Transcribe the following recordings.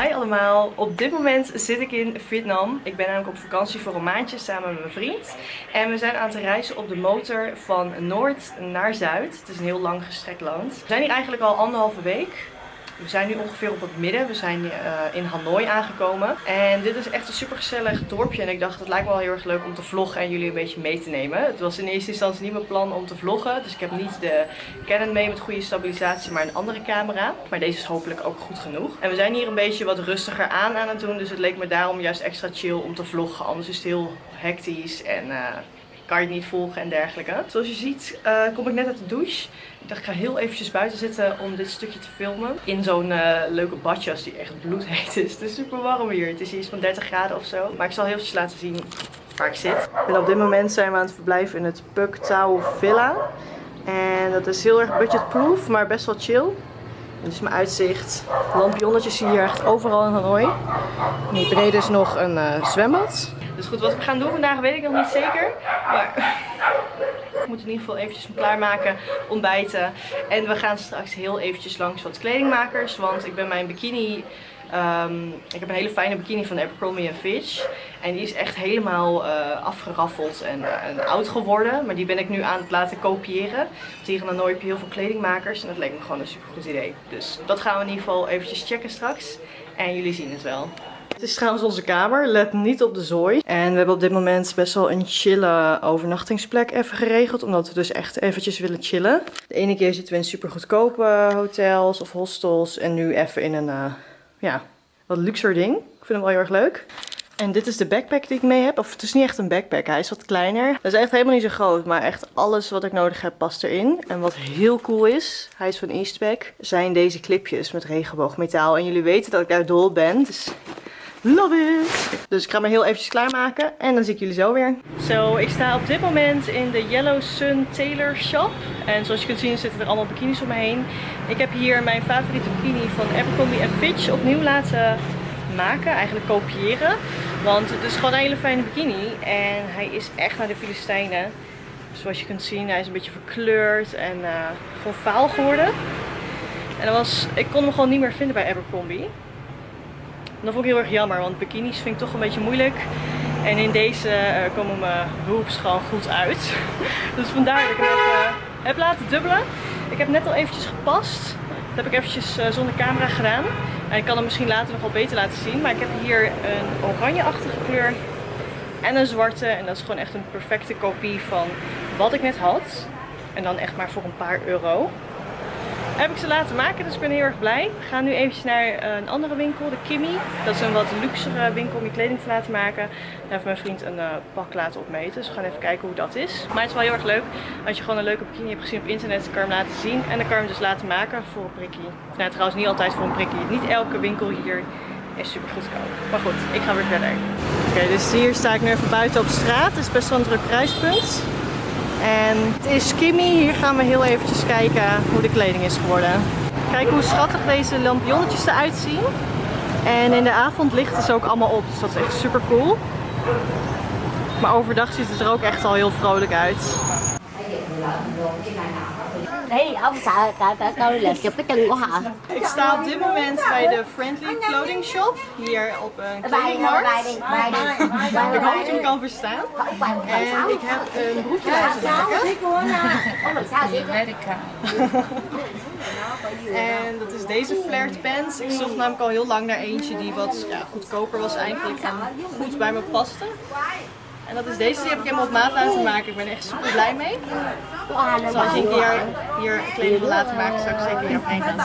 Hi allemaal, op dit moment zit ik in Vietnam. Ik ben namelijk op vakantie voor een maandje samen met mijn vriend. En we zijn aan het reizen op de motor van noord naar zuid. Het is een heel lang gestrekt land. We zijn hier eigenlijk al anderhalve week. We zijn nu ongeveer op het midden. We zijn uh, in Hanoi aangekomen. En dit is echt een super gezellig dorpje. En ik dacht, het lijkt me wel heel erg leuk om te vloggen en jullie een beetje mee te nemen. Het was in eerste instantie niet mijn plan om te vloggen. Dus ik heb niet de Canon mee met goede stabilisatie, maar een andere camera. Maar deze is hopelijk ook goed genoeg. En we zijn hier een beetje wat rustiger aan aan het doen. Dus het leek me daarom juist extra chill om te vloggen. Anders is het heel hectisch en... Uh, kan je het niet volgen en dergelijke. Zoals je ziet uh, kom ik net uit de douche. Ik dacht ik ga heel eventjes buiten zitten om dit stukje te filmen. In zo'n uh, leuke badjas die echt bloedheet is. Het is super warm hier. Het is iets van 30 graden of zo. Maar ik zal heel eventjes laten zien waar ik zit. En op dit moment zijn we aan het verblijven in het Puk Tau Villa. En dat is heel erg budgetproof, maar best wel chill. Dit is mijn uitzicht. Lampionnetjes zie je hier echt overal in Hanoi. En hier beneden is nog een uh, zwembad. Dus goed, wat we gaan doen vandaag weet ik nog niet zeker. Maar ik moet in ieder geval eventjes klaarmaken, ontbijten. En we gaan straks heel eventjes langs wat kledingmakers. Want ik ben mijn bikini... Um, ik heb een hele fijne bikini van Abercrombie Fitch. En die is echt helemaal uh, afgeraffeld en, uh, en, oud geworden. Maar die ben ik nu aan het laten kopiëren. Want hier Hanoi heb je heel veel kledingmakers. En dat leek me gewoon een super goed idee. Dus dat gaan we in ieder geval eventjes checken straks. En jullie zien het wel. Het is trouwens onze kamer. Let niet op de zooi. En we hebben op dit moment best wel een chille overnachtingsplek even geregeld. Omdat we dus echt eventjes willen chillen. De ene keer zitten we in super goedkope hotels of hostels. En nu even in een, uh, ja, wat luxer ding. Ik vind hem wel heel erg leuk. En dit is de backpack die ik mee heb. Of het is niet echt een backpack, hij is wat kleiner. Dat is echt helemaal niet zo groot, maar echt alles wat ik nodig heb past erin. En wat heel cool is, hij is van Eastpak, zijn deze clipjes met regenboogmetaal. En jullie weten dat ik daar dol ben, dus Love it! Dus ik ga me heel eventjes klaarmaken en dan zie ik jullie zo weer. Zo, ik sta op dit moment in de Yellow Sun Tailor Shop. En zoals je kunt zien zitten er allemaal bikinis om me heen. Ik heb hier mijn favoriete bikini van Abercrombie Fitch opnieuw laten maken, eigenlijk kopiëren. Want het is gewoon een hele fijne bikini en hij is echt naar de Filistijnen. Zoals je kunt zien, hij is een beetje verkleurd en uh, gewoon faal geworden. En was, ik kon hem gewoon niet meer vinden bij Abercrombie dat vond ik heel erg jammer, want bikinis vind ik toch een beetje moeilijk. En in deze uh, komen mijn boobs gewoon goed uit. dus vandaar dat ik hem even heb laten dubbelen. Ik heb net al eventjes gepast. Dat heb ik eventjes uh, zonder camera gedaan. En ik kan hem misschien later nog wel beter laten zien. Maar ik heb hier een oranjeachtige kleur en een zwarte. En dat is gewoon echt een perfecte kopie van wat ik net had. En dan echt maar voor een paar euro heb ik ze laten maken, dus ik ben heel erg blij. We gaan nu eventjes naar eh, een andere winkel, de Kimmy. Dat is een wat luxere winkel om je kleding te laten maken. Daar heeft mijn vriend een uh, pak laten opmeten, dus we gaan even kijken hoe dat is. Maar het is wel heel erg leuk. Als je gewoon een leuke bikini hebt gezien op internet, kan je hem laten zien. En dan kan je hem dus laten maken voor een prikkie. Nou, trouwens niet altijd voor een prikkie. Niet elke winkel hier is super goedkoop. Maar goed, ik ga weer verder. Oké, dus hier sta ik nu even buiten op straat. Het is best wel een druk prijspunt. En het is Kimmy. Hier gaan we heel eventjes kijken hoe de kleding is geworden. Kijk hoe schattig deze lampionnetjes eruit zien. En in de avond lichten ze ook allemaal op. Dus dat is echt super cool. Maar overdag ziet het er ook echt al heel vrolijk uit. Đấy, ông sợ, sợ, sợ tôi là chụp cái chân của họ. Ik sta op dit moment bij de Friendly Clothing Shop, hier op een kledingmarkt. Ik hoop dat je me kan verstaan. En ik heb een broekje laten maken. Amerika. En dat is deze flared pants. Ik zocht namelijk al heel lang naar eentje die wat ja, goedkoper was eigenlijk en goed bij me paste. En dat is deze, die heb ik helemaal op maat laten maken. Ik ben er echt super blij mee. Dus als je een keer hier kleding wil laten maken, zou ik zeker hier op heen gaan.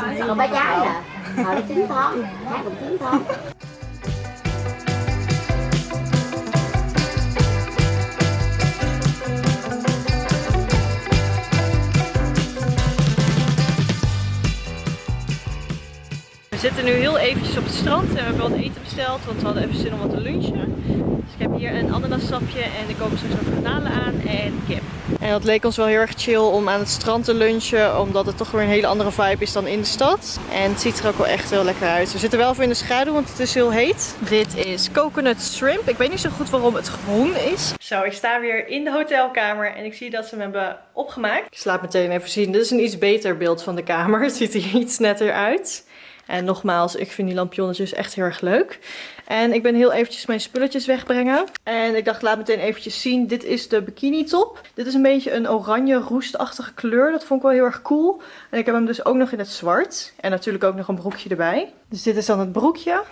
Zitten nu heel eventjes op het strand en we hebben wat eten besteld, want we hadden even zin om wat te lunchen. Dus ik heb hier een ananassapje en er komen straks nog garnalen aan en kip. En dat leek ons wel heel erg chill om aan het strand te lunchen, omdat het toch weer een hele andere vibe is dan in de stad. En het ziet er ook wel echt heel lekker uit. We zitten wel even in de schaduw, want het is heel heet. Dit is coconut shrimp. Ik weet niet zo goed waarom het groen is. Zo, ik sta weer in de hotelkamer en ik zie dat ze hem hebben opgemaakt. Ik slaap meteen even zien. Dit is een iets beter beeld van de kamer. Het ziet er iets netter uit. En nogmaals, ik vind die lampionnetjes echt heel erg leuk. En ik ben heel eventjes mijn spulletjes wegbrengen. En ik dacht, laat meteen eventjes zien. Dit is de bikini top. Dit is een beetje een oranje roestachtige kleur. Dat vond ik wel heel erg cool. En ik heb hem dus ook nog in het zwart. En natuurlijk ook nog een broekje erbij. Dus dit is dan het broekje.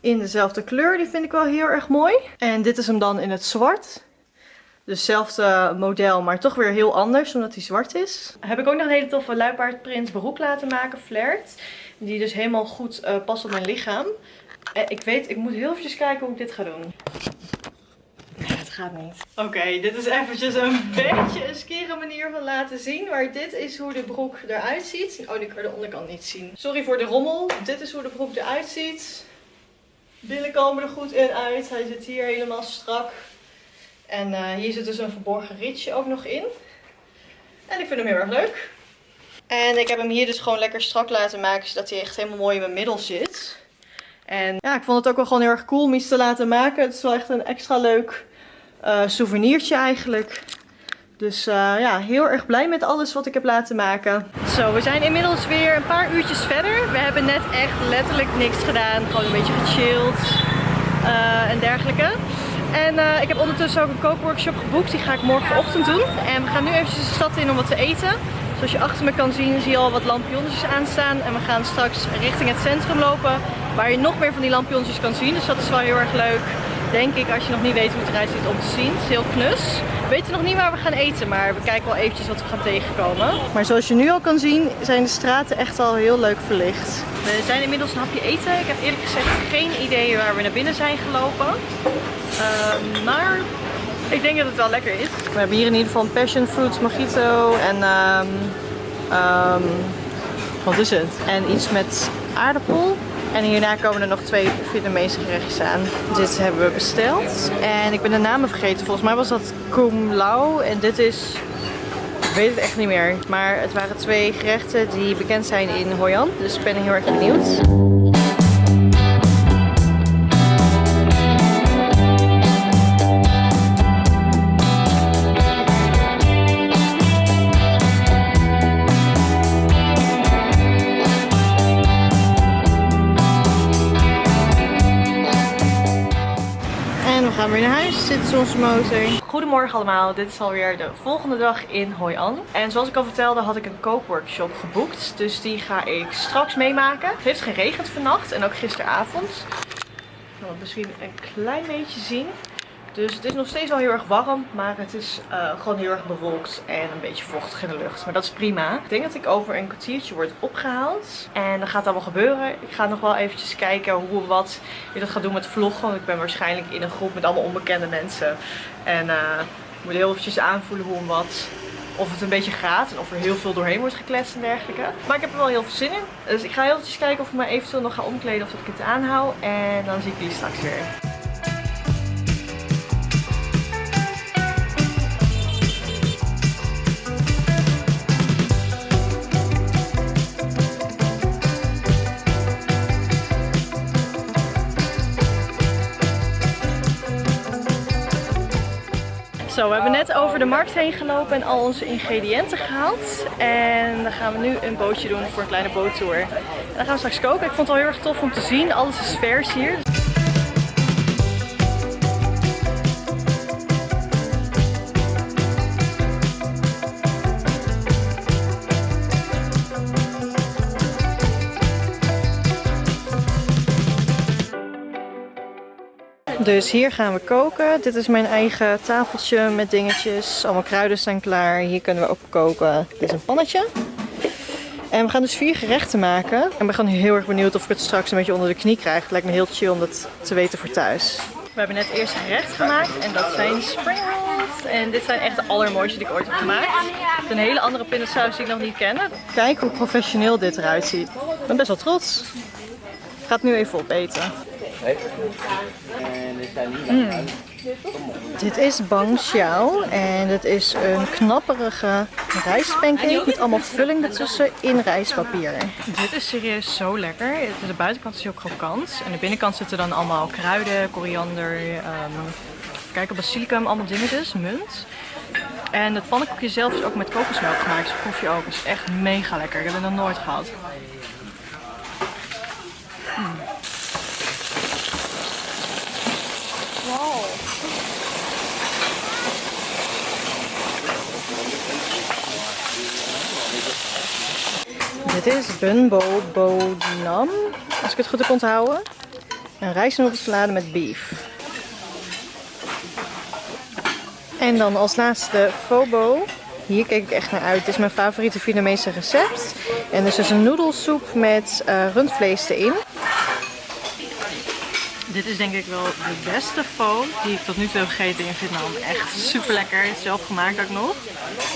In dezelfde kleur. Die vind ik wel heel erg mooi. En dit is hem dan in het zwart. Dezelfde model, maar toch weer heel anders, omdat hij zwart is. Heb ik ook nog een hele toffe luipaardprint broek laten maken, flared. Die dus helemaal goed uh, past op mijn lichaam. En ik weet, ik moet heel eventjes kijken hoe ik dit ga doen. Nee, het gaat niet. Oké, dit is eventjes een beetje een skere manier van laten zien. Maar dit is hoe de broek eruit ziet. Oh, die kan de onderkant niet zien. Sorry voor de rommel. Dit is hoe de broek eruit ziet. Billen komen er goed in uit. Hij zit hier helemaal strak. En uh, hier zit dus een verborgen ritje ook nog in. En ik vind hem heel erg leuk. En ik heb hem hier dus gewoon lekker strak laten maken, zodat hij echt helemaal mooi in mijn middel zit. En ja, ik vond het ook wel gewoon heel erg cool om iets te laten maken. Het is wel echt een extra leuk uh, souvenirtje eigenlijk. Dus uh, ja, heel erg blij met alles wat ik heb laten maken. Zo, we zijn inmiddels weer een paar uurtjes verder. We hebben net echt letterlijk niks gedaan. Gewoon een beetje gechilled uh, en dergelijke. En ik heb ondertussen ook een kookworkshop geboekt. Die ga ik morgenochtend doen. En we gaan nu eventjes de stad in om wat te eten. Zoals je achter me kan zien zie je al wat lampionnetjes aanstaan. En we gaan straks richting het centrum lopen. Waar je nog meer van die lampionnetjes kan zien. Dus dat is wel heel erg leuk. Denk ik als je nog niet weet hoe het eruit ziet om te zien. Het is heel knus. We weten nog niet waar we gaan eten. Maar we kijken wel eventjes wat we gaan tegenkomen. Maar zoals je nu al kan zien zijn de straten echt al heel leuk verlicht. We zijn inmiddels een hapje eten. Ik heb eerlijk gezegd geen idee waar we naar binnen zijn gelopen. Um, maar ik denk dat het wel lekker is. We hebben hier in ieder geval passion fruit mojito en um, um, wat is het? En iets met aardappel. En hierna komen er nog twee Vietnamese gerechtjes aan. Dit hebben we besteld. En ik ben de namen vergeten. Volgens mij was dat Kum Lao. En dit is... Ik weet het echt niet meer. Maar het waren twee gerechten die bekend zijn in Hoi An. Dus ik ben heel erg benieuwd. Onze motor. Goedemorgen allemaal. Dit is alweer de volgende dag in Hoi An. En zoals ik al vertelde had ik een kookworkshop geboekt. Dus die ga ik straks meemaken. Het heeft geregend vannacht en ook gisteravond. Ik kan het misschien een klein beetje zien. Dus het is nog steeds wel heel erg warm, maar het is uh, gewoon heel erg bewolkt en een beetje vochtig in de lucht. Maar dat is prima. Ik denk dat ik over een kwartiertje word opgehaald. En dan gaat allemaal gebeuren. Ik ga nog wel eventjes kijken hoe wat je dat gaat doen met vloggen. Want ik ben waarschijnlijk in een groep met allemaal onbekende mensen. En uh, ik moet heel eventjes aanvoelen hoe en wat of het een beetje gaat en of er heel veel doorheen wordt gekletst en dergelijke. Maar ik heb er wel heel veel zin in. Dus ik ga heel eventjes kijken of ik me eventueel nog ga omkleden of dat ik het aanhoud. En dan zie ik jullie straks weer. Zo, we hebben net over de markt heen gelopen en al onze ingrediënten gehaald. En dan gaan we nu een bootje doen voor een kleine boottour. En dan gaan we straks koken. Ik vond het wel heel erg tof om te zien. Alles is vers hier. Dus hier gaan we koken. Dit is mijn eigen tafeltje met dingetjes. Allemaal kruiden staan klaar. Hier kunnen we ook koken. Dit is een pannetje. En we gaan dus vier gerechten maken. En ben gewoon heel erg benieuwd of ik het straks een beetje onder de knie krijg. Het lijkt me heel chill om dat te weten voor thuis. We hebben net eerst gerecht gemaakt en dat zijn spring rolls. En dit zijn echt de allermooiste die ik ooit heb gemaakt. een hele andere pindasaus die ik nog niet ken. Kijk hoe professioneel dit eruit ziet. Ik ben best wel trots. Ik ga het nu even opeten. Mm. Dit is bang xiao en het is een knapperige rijstpancake met allemaal vulling ertussen in rijstpapier. Dit is serieus zo lekker. De buitenkant is heel krokant en de binnenkant zitten dan allemaal kruiden, koriander, um, kijk, basilicum, allemaal dingetjes, munt. En het pannenkoekje zelf is ook met kokosmelk gemaakt, dus proef je ook. Het is echt mega lekker. Ik heb het nog nooit gehad. Wow. Dit is Bunbo Bodnam, als ik het goed heb onthouden. Een rijstnoedelsalade met beef. En dan als laatste Fobo. Hier keek ik echt naar uit. Dit is mijn favoriete Vietnamese recept. En dus is een noedelsoep met uh, rundvlees erin. Dit is denk ik wel de beste pho die ik tot nu toe heb gegeten in Vietnam. Echt super lekker. Zelf gemaakt ook nog.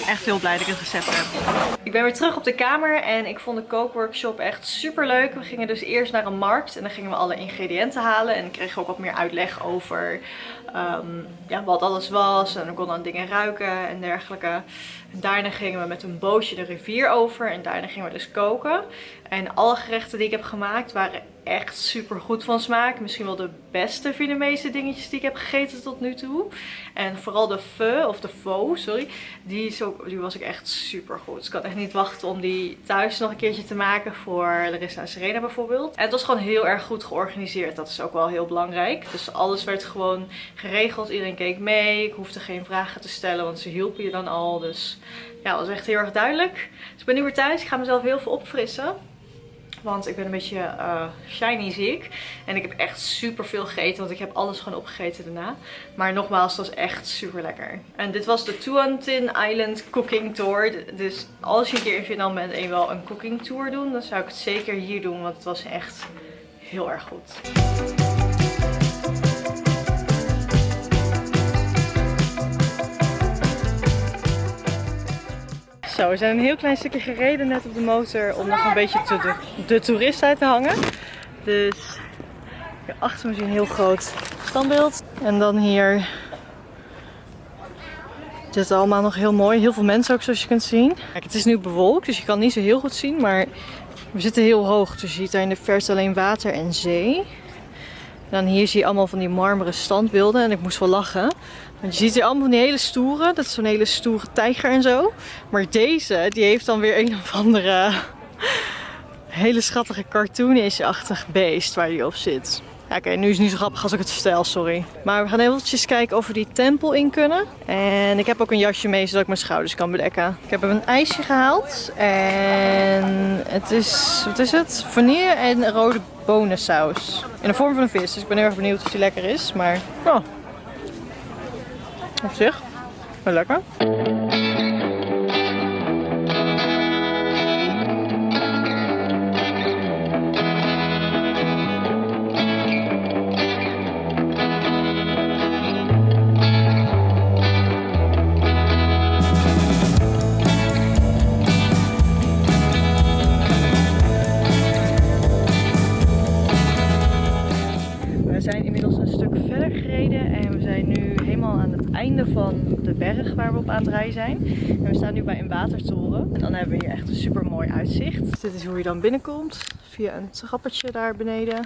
Echt heel blij dat ik het recept heb. Ik ben weer terug op de kamer en ik vond de kookworkshop echt super leuk. We gingen dus eerst naar een markt en dan gingen we alle ingrediënten halen. En kregen ook wat meer uitleg over um, ja, wat alles was. En we konden dan dingen ruiken en dergelijke. En daarna gingen we met een bootje de rivier over en daarna gingen we dus koken. En alle gerechten die ik heb gemaakt waren echt super goed van smaak. Misschien wel de beste Vietnamese dingetjes die ik heb gegeten tot nu toe. En vooral de pho, of de pho, sorry, die, die was ik echt super goed. Dus ik had echt niet wachten om die thuis nog een keertje te maken voor Larissa en Serena bijvoorbeeld. En het was gewoon heel erg goed georganiseerd. Dat is ook wel heel belangrijk. Dus alles werd gewoon geregeld. Iedereen keek mee. Ik hoefde geen vragen te stellen, want ze hielpen je dan al. Dus ja, dat was echt heel erg duidelijk. Dus ik ben nu weer thuis. Ik ga mezelf heel veel opfrissen. Want ik ben een beetje uh, shiny ziek. En ik heb echt super veel gegeten. Want ik heb alles gewoon opgegeten daarna. Maar nogmaals, het was echt super lekker. En dit was de Tuan Tin Island Cooking Tour. Dus als je een keer in Vietnam bent en je wel een cooking tour doen. Dan zou ik het zeker hier doen. Want het was echt heel erg goed. Zo, we zijn een heel klein stukje gereden net op de motor om nog een beetje de, de toerist uit te hangen. Dus hier achter me zie je een heel groot standbeeld. En dan hier dit is allemaal nog heel mooi. Heel veel mensen ook zoals je kunt zien. Kijk, het is nu bewolkt, dus je kan niet zo heel goed zien. Maar we zitten heel hoog, dus je ziet daar in de verte alleen water en zee. En dan hier zie je allemaal van die marmeren standbeelden. En ik moest wel lachen. Want je ziet hier allemaal van die hele stoere. Dat is zo'n hele stoere tijger en zo. Maar deze, die heeft dan weer een of andere hele schattige cartoonish-achtig beest waar hij op zit. Oké, nu is het niet zo grappig als ik het vertel, sorry. Maar we gaan eventjes kijken of we die tempel in kunnen. En ik heb ook een jasje mee, zodat ik mijn schouders kan bedekken. Ik heb een ijsje gehaald. En het is, wat is het? Vanille en rode bonensaus. In de vorm van een vis, dus ik ben heel erg benieuwd of die lekker is. Maar, oh, op zich, wel lekker. Bij een watertoren. En dan hebben we hier echt een super mooi uitzicht. dit is hoe je dan binnenkomt. Via een trappertje daar beneden.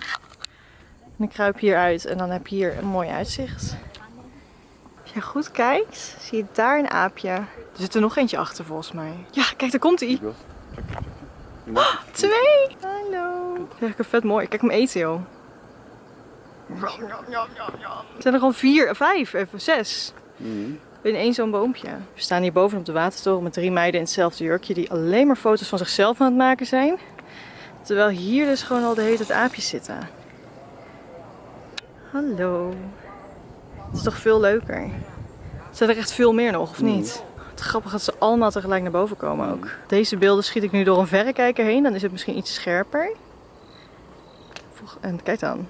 En ik kruip hier uit en dan heb je hier een mooi uitzicht. Als je goed kijkt, zie je daar een aapje. Er zit er nog eentje achter volgens mij. Ja, kijk, daar komt hij. Oh, twee! Hallo. Is vet mooi. Kijk hem eten, joh. Er zijn er gewoon vier, vijf, even zes. Mm in één zo'n boompje. We staan hier boven op de watertoren met drie meiden in hetzelfde jurkje die alleen maar foto's van zichzelf aan het maken zijn. Terwijl hier dus gewoon al de hele aapjes zitten. Hallo. Het is toch veel leuker. Zijn er echt veel meer nog, of niet? Het grappig dat ze allemaal tegelijk naar boven komen ook. Deze beelden schiet ik nu door een verrekijker heen. Dan is het misschien iets scherper. En kijk dan.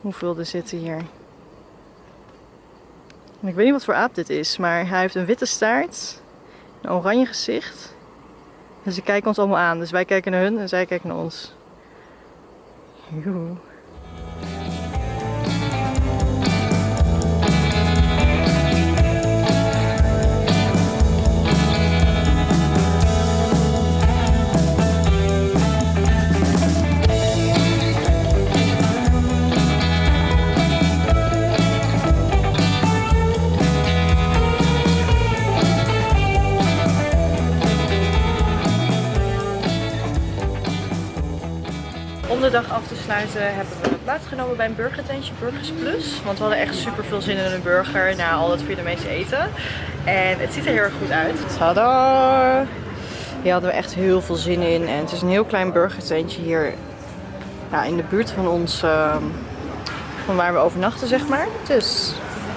Hoeveel er zitten hier ik weet niet wat voor aap dit is, maar hij heeft een witte staart, een oranje gezicht. En ze kijken ons allemaal aan, dus wij kijken naar hun en zij kijken naar ons. Joe. Hebben we plaatsgenomen bij een burgertentje, Burgers Plus. Want we hadden echt super veel zin in een burger na al het Vietnamese eten. En het ziet er heel erg goed uit. Tada! Hier hadden we echt heel veel zin in. En het is een heel klein burgertentje hier ja, in de buurt van ons, uh, van waar we overnachten zeg maar. Dus,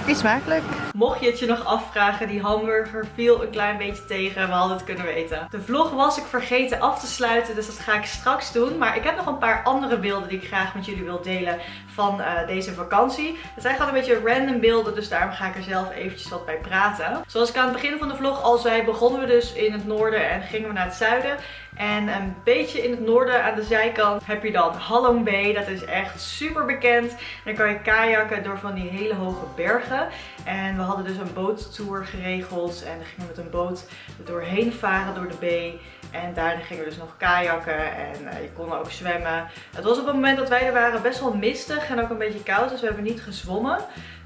iets smakelijk. Mocht je het je nog afvragen, die hamburger viel een klein beetje tegen. We hadden het kunnen weten. De vlog was ik vergeten af te sluiten, dus dat ga ik straks doen. Maar ik heb nog een paar andere beelden die ik graag met jullie wil delen van uh, deze vakantie. Het zijn gewoon een beetje random beelden, dus daarom ga ik er zelf eventjes wat bij praten. Zoals ik aan het begin van de vlog al zei, begonnen we dus in het noorden en gingen we naar het zuiden. En een beetje in het noorden aan de zijkant heb je dan Halong Bay. Dat is echt super bekend. dan kan je kajakken door van die hele hoge bergen. En we hadden dus een boottour geregeld. En dan gingen we met een boot doorheen varen door de bay. En daarna gingen we dus nog kajakken en uh, je kon ook zwemmen. Het was op het moment dat wij er waren best wel mistig en ook een beetje koud. Dus we hebben niet gezwommen.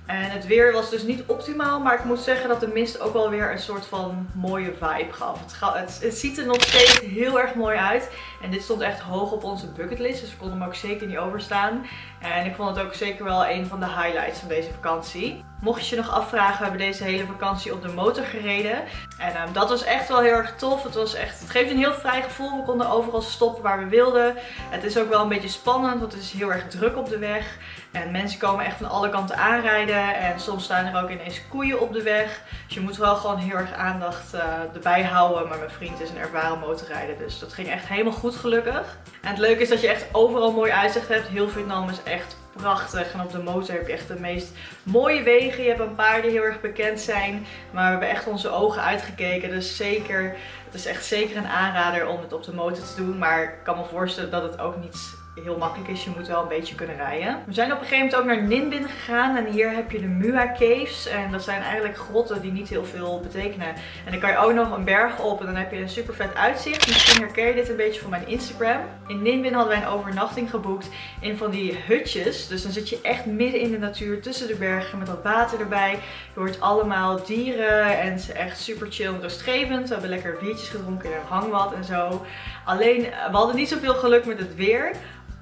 En het weer was dus niet optimaal, maar ik moet zeggen dat de mist ook wel weer een soort van mooie vibe gaf. Het, het, ziet er nog steeds heel erg mooi uit. En dit stond echt hoog op onze bucketlist, dus we konden hem ook zeker niet overstaan. En ik vond het ook zeker wel een van de highlights van deze vakantie. Mocht je je nog afvragen, we hebben deze hele vakantie op de motor gereden. En um, dat was echt wel heel erg tof. Het, was echt, het geeft een heel vrij gevoel. We konden overal stoppen waar we wilden. Het is ook wel een beetje spannend, want het is heel erg druk op de weg. En mensen komen echt van alle kanten aanrijden. En soms staan er ook ineens koeien op de weg. Dus je moet wel gewoon heel erg aandacht uh, erbij houden. Maar mijn vriend is een ervaren motorrijder. Dus dat ging echt helemaal goed gelukkig. En het leuke is dat je echt overal mooi uitzicht hebt. Heel Vietnam is echt prachtig. En op de motor heb je echt de meest mooie wegen. Je hebt een paar die heel erg bekend zijn. Maar we hebben echt onze ogen uitgekeken. Dus zeker, het is echt zeker een aanrader om het op de motor te doen. Maar ik kan me voorstellen dat het ook niet heel makkelijk is. Je moet wel een beetje kunnen rijden. We zijn op een gegeven moment ook naar Ninh Binh gegaan. En hier heb je de Mua Caves. En dat zijn eigenlijk grotten die niet heel veel betekenen. En dan kan je ook nog een berg op. En dan heb je een super vet uitzicht. Misschien herken je dit een beetje van mijn Instagram. In Ninh Binh hadden wij een overnachting geboekt in van die hutjes. Dus dan zit je echt midden in de natuur tussen de bergen met wat water erbij. Je hoort allemaal dieren en ze echt super chill en rustgevend. We hebben lekker biertjes gedronken in een hangmat en zo. Alleen, we hadden niet zoveel geluk met het weer.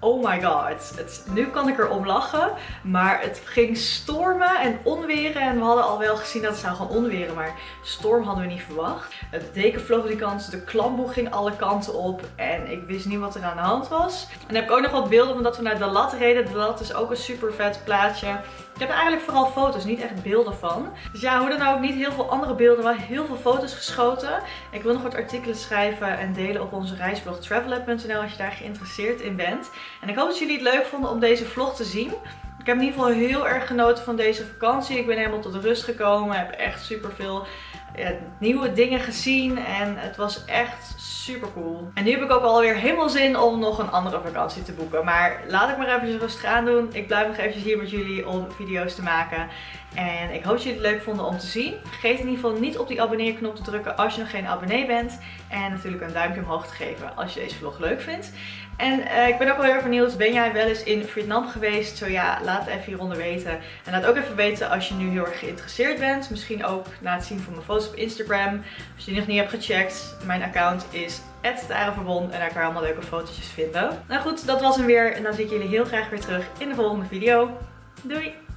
Oh my god. Het, nu kan ik er om lachen. Maar het ging stormen en onweren. En we hadden al wel gezien dat het zou gaan onweren. Maar storm hadden we niet verwacht. Het deken vloog die kant. De klamboe ging alle kanten op. En ik wist niet wat er aan de hand was. En dan heb ik ook nog wat beelden van dat we naar Dalat reden. Dalat is ook een super vet plaatje. Ik heb er eigenlijk vooral foto's, niet echt beelden van. Dus ja, hoe dan ook, niet heel veel andere beelden, maar heel veel foto's geschoten. Ik wil nog wat artikelen schrijven en delen op onze reisblog travelab.nl als je daar geïnteresseerd in bent. En ik hoop dat jullie het leuk vonden om deze vlog te zien. Ik heb in ieder geval heel erg genoten van deze vakantie. Ik ben helemaal tot rust gekomen. Heb echt super veel ja, nieuwe dingen gezien. En het was echt super cool. En nu heb ik ook alweer helemaal zin om nog een andere vakantie te boeken. Maar laat ik maar even rustig aan doen. Ik blijf nog eventjes hier met jullie om video's te maken. En ik hoop dat jullie het leuk vonden om te zien. Vergeet in ieder geval niet op die abonneerknop te drukken als je nog geen abonnee bent. En natuurlijk een duimpje omhoog te geven als je deze vlog leuk vindt. En uh, ik ben ook wel heel erg benieuwd, ben jij wel eens in Vietnam geweest? Zo ja, laat even hieronder weten. En laat ook even weten als je nu heel erg geïnteresseerd bent. Misschien ook na het zien van mijn foto's op Instagram. Als je die nog niet hebt gecheckt, mijn account is @tarenverbond en daar kan je allemaal leuke fotootjes vinden. Nou goed, dat was hem weer. En dan zie ik jullie heel graag weer terug in de volgende video. Doei!